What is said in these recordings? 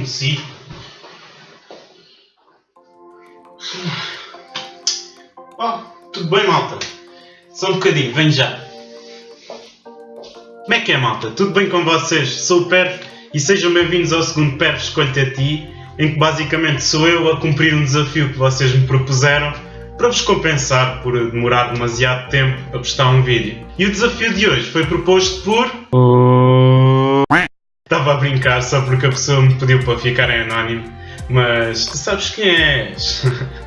adormeci. Oh, tudo bem, malta? Só um bocadinho, venho já. Como é que é, malta? Tudo bem com vocês? Sou o Per e sejam bem-vindos ao segundo Per Escolhe a Ti, em que basicamente sou eu a cumprir um desafio que vocês me propuseram para vos compensar por demorar demasiado tempo a postar um vídeo. E o desafio de hoje foi proposto por... Estava a brincar só porque a pessoa me pediu para ficar em anónimo, mas tu sabes quem és.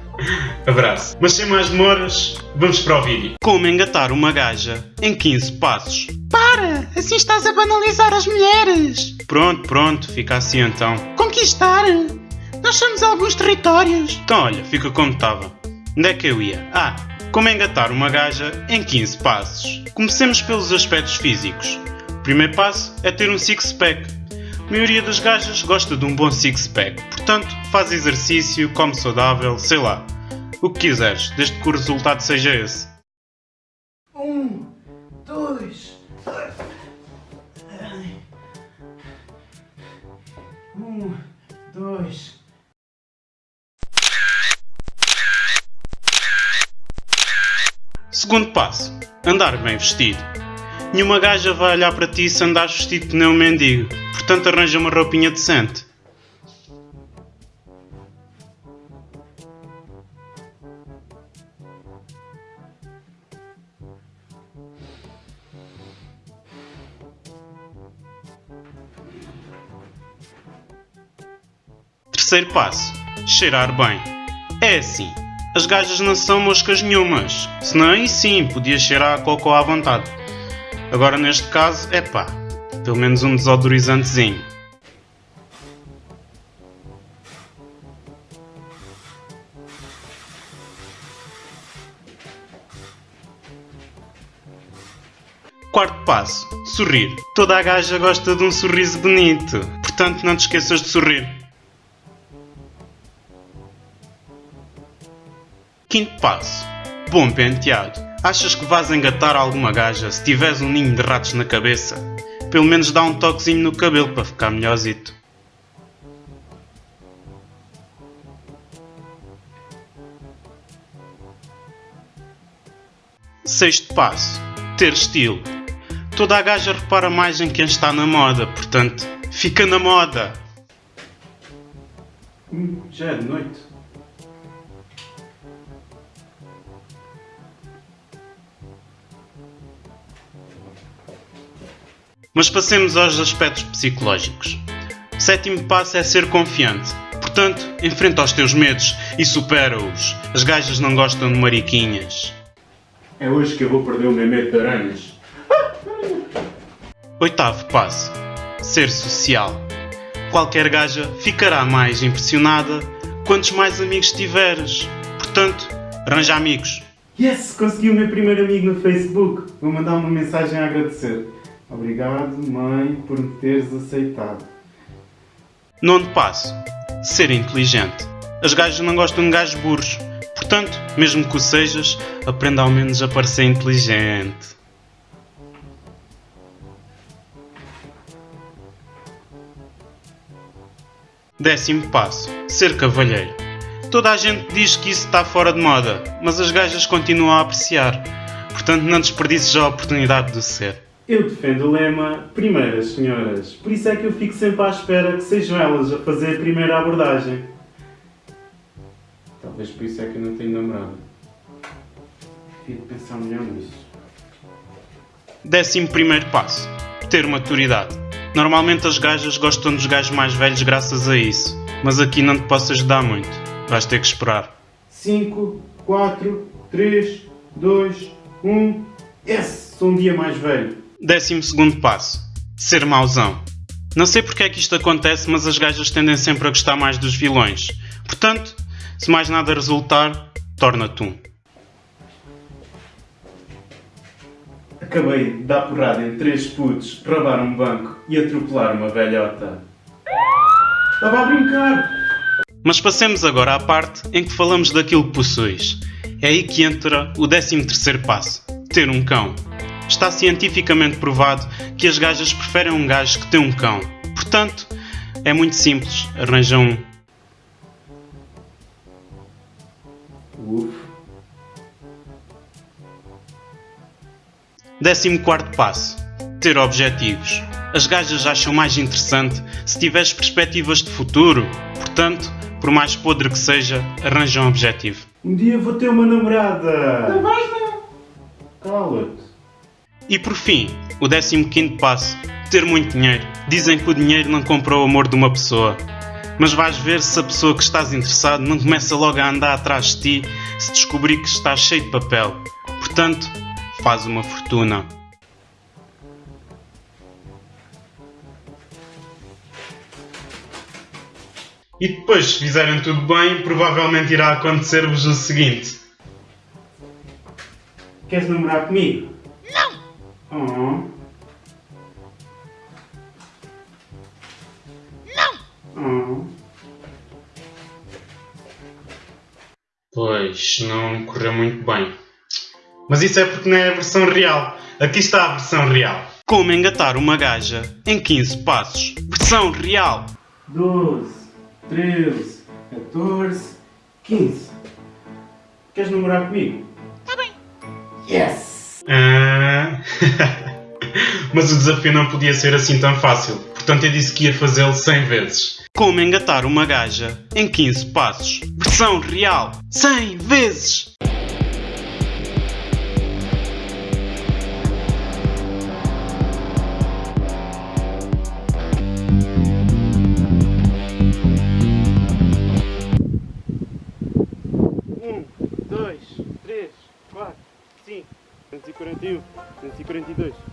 Abraço. Mas sem mais demoras, vamos para o vídeo. Como engatar uma gaja em 15 passos. Para! Assim estás a banalizar as mulheres! Pronto, pronto, fica assim então. Conquistar! Nós somos alguns territórios! Então olha, fica como estava. Onde é que eu ia? Ah, como engatar uma gaja em 15 passos. Comecemos pelos aspectos físicos. O primeiro passo é ter um six-pack. A maioria das gajas gosta de um bom six-pack, portanto faz exercício, come saudável, sei lá. O que quiseres, desde que o resultado seja esse. Um, dois. Um, dois. Segundo passo, andar bem vestido. Nenhuma gaja vai olhar para ti se andares vestido nem um mendigo, portanto arranja uma roupinha decente. Terceiro passo, cheirar bem. É assim, as gajas não são moscas nenhumas, senão aí sim podia cheirar a cocô à vontade. Agora neste caso, é pá, pelo menos um desodorizantezinho. Quarto passo, sorrir. Toda a gaja gosta de um sorriso bonito, portanto não te esqueças de sorrir. Quinto passo, bom penteado. Achas que vais engatar alguma gaja se tiveres um ninho de ratos na cabeça? Pelo menos dá um toquezinho no cabelo para ficar melhorzito. Sexto passo, ter estilo. Toda a gaja repara mais em quem está na moda, portanto, fica na moda. Hum, já é de noite. Mas passemos aos aspectos psicológicos. O sétimo passo é ser confiante. Portanto, enfrenta os teus medos e supera-os. As gajas não gostam de mariquinhas. É hoje que eu vou perder o meu medo de aranhas. Oitavo passo. Ser social. Qualquer gaja ficará mais impressionada quantos mais amigos tiveres. Portanto, arranja amigos. Yes! Consegui o meu primeiro amigo no Facebook. Vou mandar uma mensagem a agradecer. Obrigado, mãe, por me teres aceitado. Nono passo. Ser inteligente. As gajas não gostam de gajos burros. Portanto, mesmo que o sejas, aprenda ao menos a parecer inteligente. Décimo passo. Ser cavalheiro. Toda a gente diz que isso está fora de moda, mas as gajas continuam a apreciar. Portanto, não desperdices a oportunidade de ser. Eu defendo o lema primeiras senhoras, por isso é que eu fico sempre à espera que sejam elas a fazer a primeira abordagem. Talvez por isso é que eu não tenho namorado. Devia pensar melhor nisso. Décimo primeiro passo. Ter maturidade. Normalmente as gajas gostam dos gajos mais velhos graças a isso, mas aqui não te posso ajudar muito. Vais ter que esperar. 5, 4, 3, 2, 1. Yes! Sou um dia mais velho. Décimo segundo passo. Ser mauzão. Não sei porque é que isto acontece, mas as gajas tendem sempre a gostar mais dos vilões. Portanto, se mais nada resultar, torna-te um. Acabei de dar porrada em três putos, roubar um banco e atropelar uma velhota. Estava a brincar! Mas passemos agora à parte em que falamos daquilo que possuis. É aí que entra o décimo terceiro passo. Ter um cão. Está cientificamente provado que as gajas preferem um gajo que tem um cão. Portanto, É muito simples, arranja um. Uf. Décimo quarto passo. Ter objetivos. As gajas acham mais interessante se tiveres perspectivas de futuro. Portanto, por mais podre que seja, arranja um objetivo. Um dia vou ter uma namorada. Não vais não. Cala-te. E por fim, o décimo quinto passo. Ter muito dinheiro. Dizem que o dinheiro não compra o amor de uma pessoa. Mas vais ver se a pessoa que estás interessado não começa logo a andar atrás de ti se descobrir que estás cheio de papel. Portanto, faz uma fortuna. E depois, se fizerem tudo bem, provavelmente irá acontecer-vos o seguinte. Queres namorar comigo? Não! Oh. Não! Oh. Pois, não correu muito bem. Mas isso é porque não é a versão real. Aqui está a versão real. Como engatar uma gaja em 15 passos. Versão real. 12, 13, 14, 15. Queres namorar comigo? Tá bem. Yes! Ah... Mas o desafio não podia ser assim tão fácil. Portanto, eu disse que ia fazê-lo 100 vezes. Como engatar uma gaja em 15 passos. Versão real. 100 vezes! 242,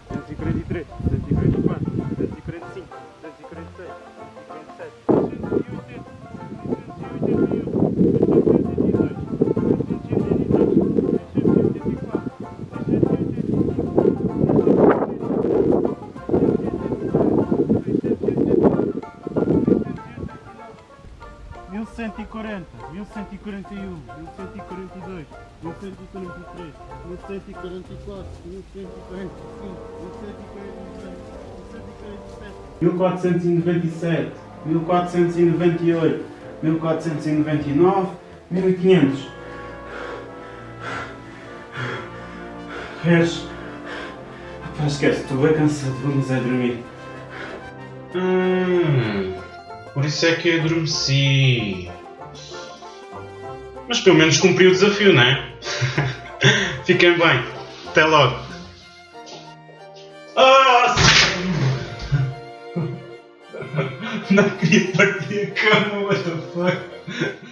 1140, 1141, 1142, 1143, 1144, 1145, 1146, 1497, 1498, 1499, 1500. Queres? Pá, esquece, estou bem cansado, vamos é dormir. Hum, por isso é que eu adormeci. Mas pelo menos cumpri o desafio, não é? Fiquem bem. Até logo. Ah! Não queria partir a cama, what the fuck?